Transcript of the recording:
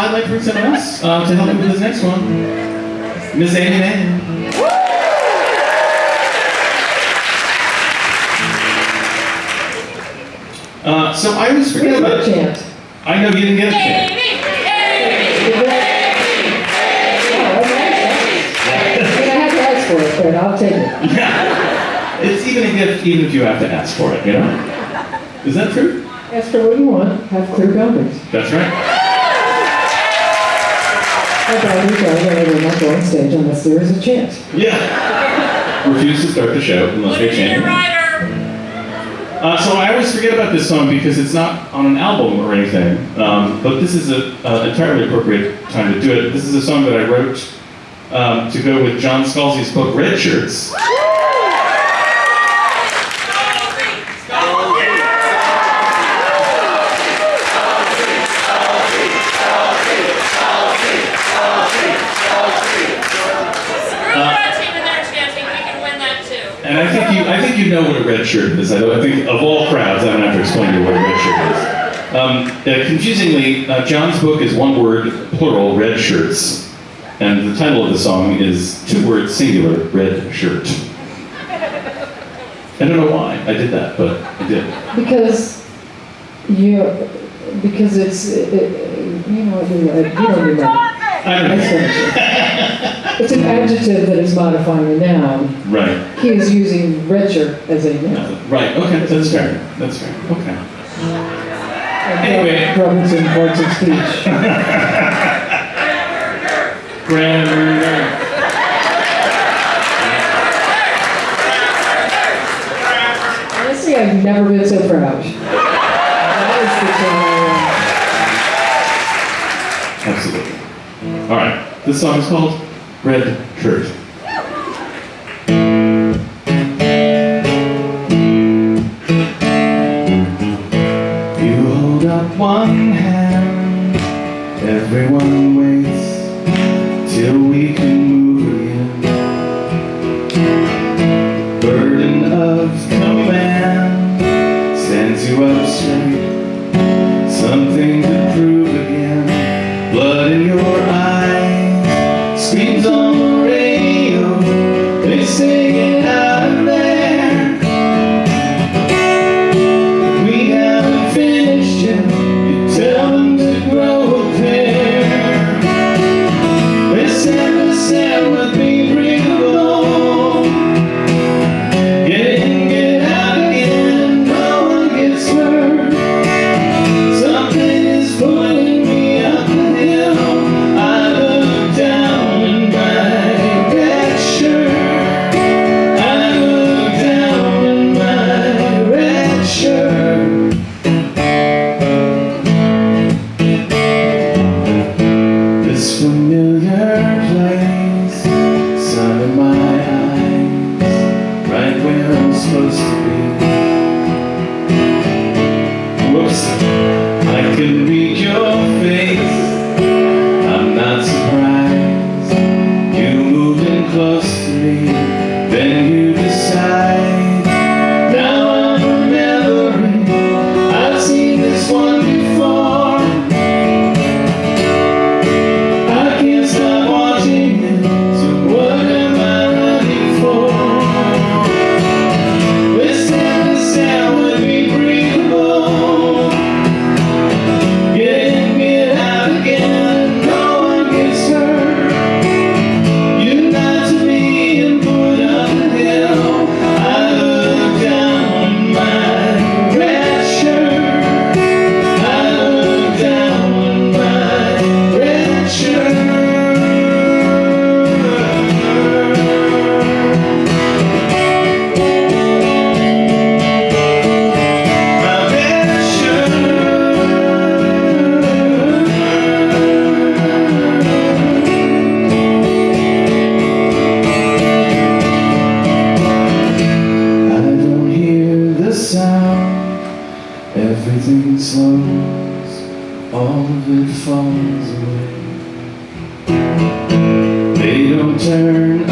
I'd like to bring someone else uh, to help me with this next one. Miss Aimee Mann. Uh, so I always forget about. chant. I know you didn't get a chance. I have to ask for it, but I'll take it. Yeah. It's even a gift, even if you have to ask for it. You know? Is that true? Ask for what you want, have clear boundaries. That's right. My boundaries are that I will not go on stage unless there is a chant. Yeah. Refuse to start the show unless they change. Uh, so I always forget about this song because it's not on an album or anything. Um, but this is an entirely appropriate time to do it. This is a song that I wrote um, to go with John Scalzi's book Red Shirts. You, know what a red shirt is. I, think of all crowds, I don't have to explain to you what a red shirt is. Um, uh, confusingly, uh, John's book is one word, plural, red shirts. And the title of the song is two words, singular, red shirt. I don't know why I did that, but I did. Because you, because it's, it- it- you know, you you don't remember. I don't know. It's an adjective that is modifying a noun. Right. He is using shirt as a noun. Right, okay, that's fair. That's fair. Okay. Anyway. Robinson parts of speech. Grammar. All right. This song is called Red Shirt. You hold up one hand, everyone waits till we can move again. Burden of command sends you up straight something to prove eyes, This familiar place, sun in my eyes, right where I'm supposed to be. Whoops, I can read your face. Away. They don't turn.